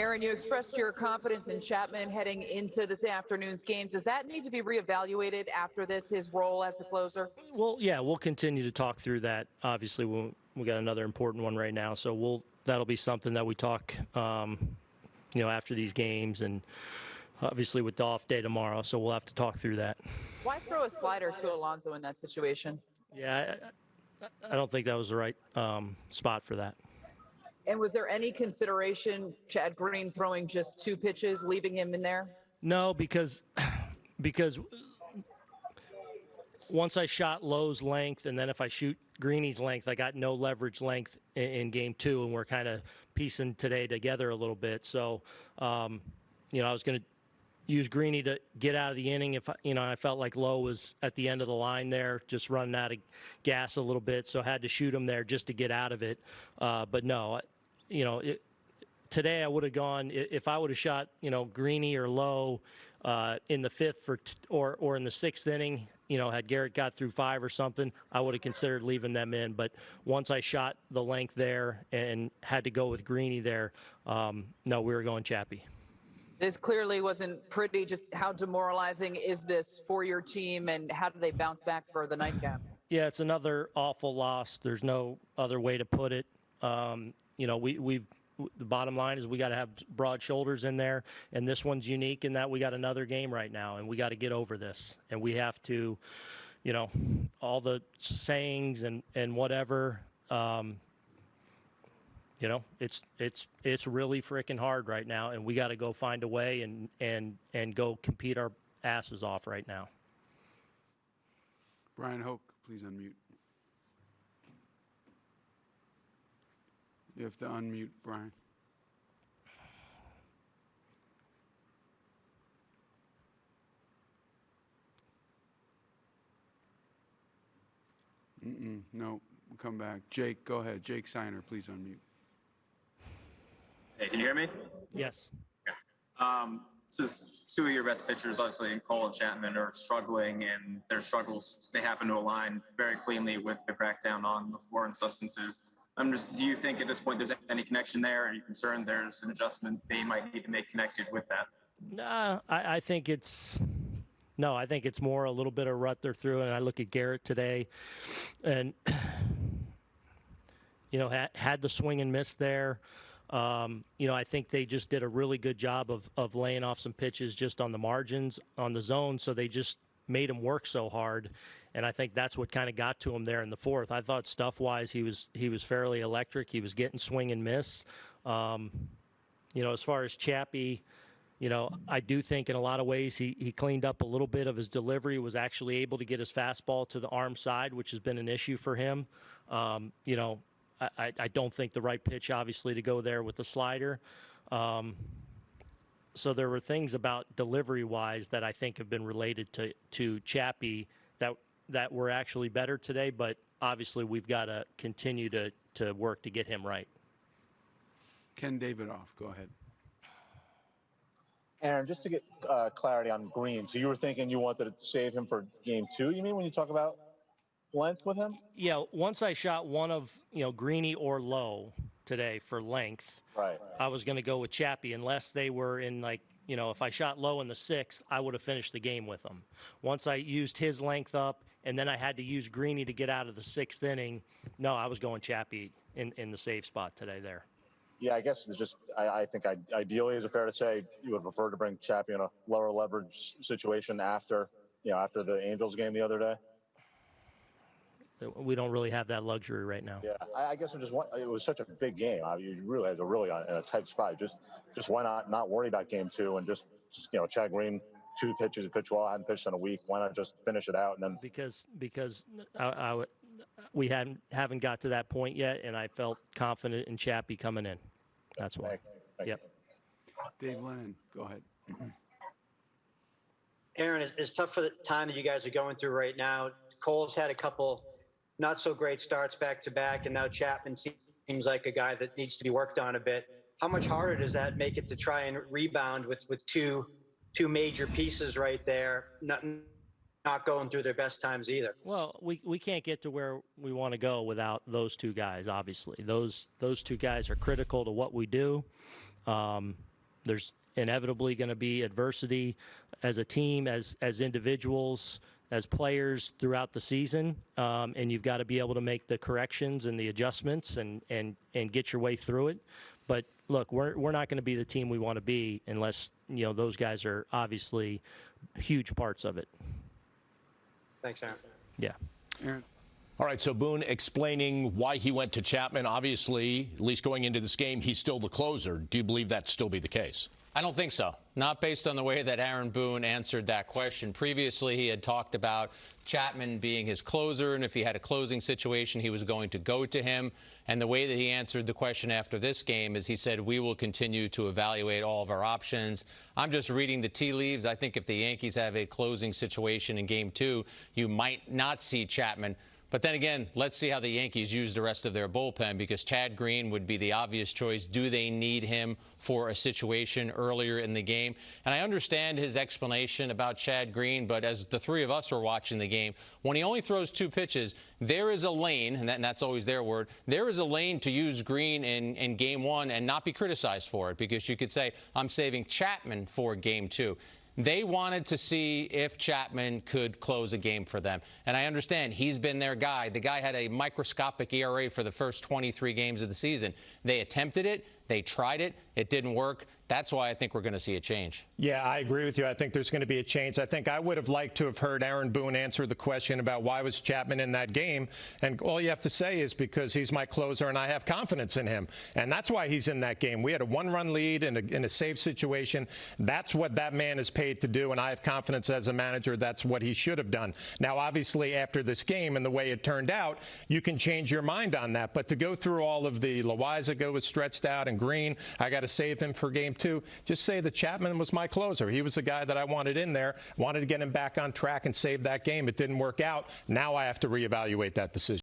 Aaron, you expressed your confidence in Chapman heading into this afternoon's game. Does that need to be reevaluated after this, his role as the closer? Well, yeah, we'll continue to talk through that. Obviously, we'll, we got another important one right now, so we'll that'll be something that we talk, um, you know, after these games, and obviously with the off day tomorrow. So we'll have to talk through that. Why throw a slider to Alonso in that situation? Yeah, I, I- I don't think that was the right um, spot for that. And was there any consideration Chad Green throwing just two pitches, leaving him in there? No, because because once I shot Lowe's length, and then if I shoot Greeny's length, I got no leverage length in, in game two, and we're kind of piecing today together a little bit. So, um, you know, I was going to use Greeny to get out of the inning if you know I felt like Lowe was at the end of the line there, just running out of gas a little bit, so I had to shoot him there just to get out of it. Uh, but no, you know, it, today I would have gone if I would have shot you know Greeny or Low uh, in the fifth for t- or or in the sixth inning. You know, had Gerrit got through five or something, I would have considered leaving them in. But once I shot the length there and had to go with Greeny there, um, no, we were going Chappie. This clearly wasn't pretty. Just how demoralizing is this for your team, and how do they bounce back for the nightcap? Yeah, it's another awful loss. There's no other way to put it. Um, you know, we, we've the bottom line is we got to have broad shoulders in there, and this one's unique in that we got another game right now, and we got to get over this, and we have to, you know, all the sayings and and whatever. Um, you know, it's it's it's really freaking hard right now, and we got to go find a way and and and go compete our asses off right now. Bryan Hoch, please unmute. You have to unmute, Brian. Mm-mm, no, we'll come back. Jake, go ahead. Jake Seiner, please unmute. Hey, can you hear me? Yes. Um, this is two of your best pitchers, obviously, and Cole and Chapman, are struggling, and their struggles they happen to align very cleanly with the crackdown on the foreign substances. I'm just, do you think at this point there's any connection there? Are you concerned there's an adjustment they might need to make connected with that? Nah, I, I think it's no. I think it's more a little bit of rut they're through, and I look at Gerrit today, and you know had, had the swing and miss there. Um, you know, I think they just did a really good job of of laying off some pitches just on the margins on the zone, so they just made him work so hard, and I think that's what kind of got to him there in the fourth. I thought stuff wise he was he was fairly electric. He was getting swing and miss. Um, you know, as far as Chappie, you know, I do think in a lot of ways he, he cleaned up a little bit of his delivery, was actually able to get his fastball to the arm side, which has been an issue for him. Um, you know, I, I- don't think the right pitch, obviously, to go there with the slider. Um, so there were things about delivery wise that I think have been related to, to Chappie that, that were actually better today, but obviously we've got to continue to, to work to get him right. Ken Davidoff, go ahead. Aaron, just to get uh, clarity on Green, so you were thinking you wanted to save him for game two, you mean, when you talk about length with him? Yeah, once I shot one of, you know, Greeny or Low today for length, Right. I was going to go with Chappie unless they were in like, you know, if I shot low in the sixth, I would have finished the game with him. Once I used his length up and then I had to use Greeny to get out of the sixth inning, no, I was going Chappie in, in the safe spot today there. Yeah, I guess it's just, I, I think I, ideally, is it fair to say you would prefer to bring Chappie in a lower leverage situation after, you know, after the Angels game the other day? We don't really have that luxury right now. Yeah, I, I guess I'm just, it was such a big game. I mean, you really had to really in a tight spot. Just, just why not not worry about game two and just, just you know, Chad Green, two pitches, he pitch well, I hadn't pitched in a week. Why not just finish it out and then because because I, I w- we hadn't haven't got to that point yet, and I felt confident in Chappie coming in. That's why. Thank- thank Yep. Dave Lennon, go ahead. Aaron, it's, it's tough for the time that you guys are going through right now. Cole's had a couple not so great starts back to back, and now Chapman seems like a guy that needs to be worked on a bit. How much harder does that make it to try and rebound with with two two major pieces right there, not not going through their best times either? Well, we, we can't get to where we want to go without those two guys. Obviously, those those two guys are critical to what we do. Um, there's inevitably going to be adversity as a team, as as individuals, as players throughout the season, um, and you've got to be able to make the corrections and the adjustments and and and get your way through it. But look, we're we're not going to be the team we want to be unless you know those guys are obviously huge parts of it. Thanks, Aaron. Yeah. Aaron? All right, so Boone explaining why he went to Chapman. Obviously, at least going into this game, he's still the closer. Do you believe that still be the case? I don't think so. Not based on the way that Aaron Boone answered that question. Previously, he had talked about Chapman being his closer, and if he had a closing situation, he was going to go to him. And the way that he answered the question after this game is he said, We will continue to evaluate all of our options. I'm just reading the tea leaves. I think if the Yankees have a closing situation in game two, you might not see Chapman. But then again, let's see how the Yankees use the rest of their bullpen because Chad Green would be the obvious choice. Do they need him for a situation earlier in the game? And I understand his explanation about Chad Green, but as the three of us were watching the game, when he only throws two pitches, there is a lane, and, that, and that's always their word, there is a lane to use Green in, in game one and not be criticized for it because you could say, I'm saving Chapman for game two. They wanted to see if Chapman could close a game for them. And I understand he's been their guy. The guy had a microscopic ERA for the first 23 games of the season. They attempted it, they tried it, it didn't work. That's why I think we're going to see a change. Yeah, I agree with you. I think there's going to be a change. I think I would have liked to have heard Aaron Boone answer the question about why was Chapman in that game. And all you have to say is because he's my closer and I have confidence in him. And that's why he's in that game. We had a one run lead in a, in a safe situation. That's what that man is paid to do. And I have confidence as a manager that's what he should have done. Now, obviously, after this game and the way it turned out, you can change your mind on that. But to go through all of the Loaisiga go was stretched out and Green, I got to save him for game two. Just say that Chapman was my closer. He was the guy that I wanted in there, wanted to get him back on track and save that game. It didn't work out. Now I have to reevaluate that decision.